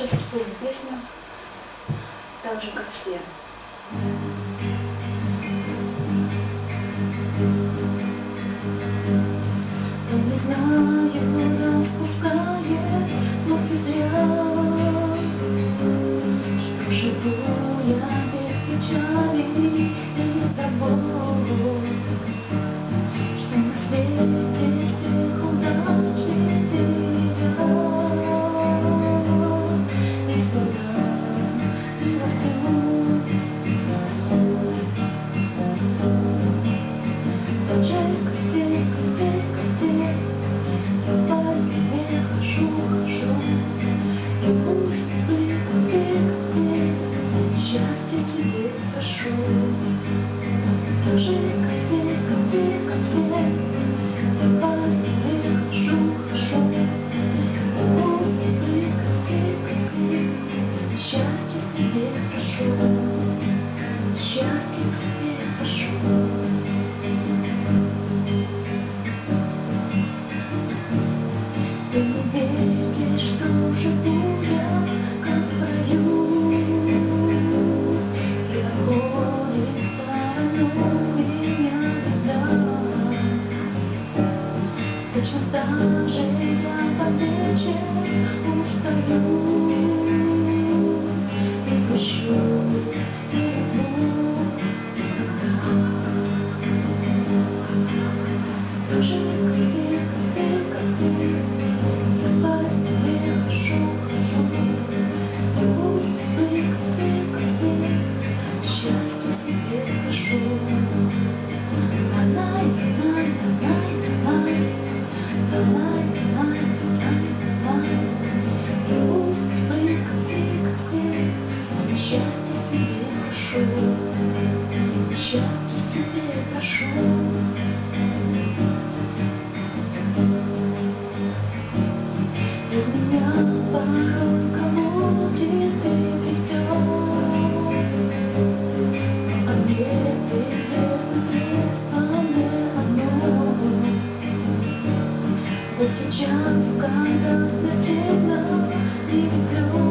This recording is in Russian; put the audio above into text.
Сейчас спою песню так же, как все. Thank you. прошу. Без меня порой кому ты придешь, а где ты без мне одно. Вот сейчас, когда стыдно, не люблю.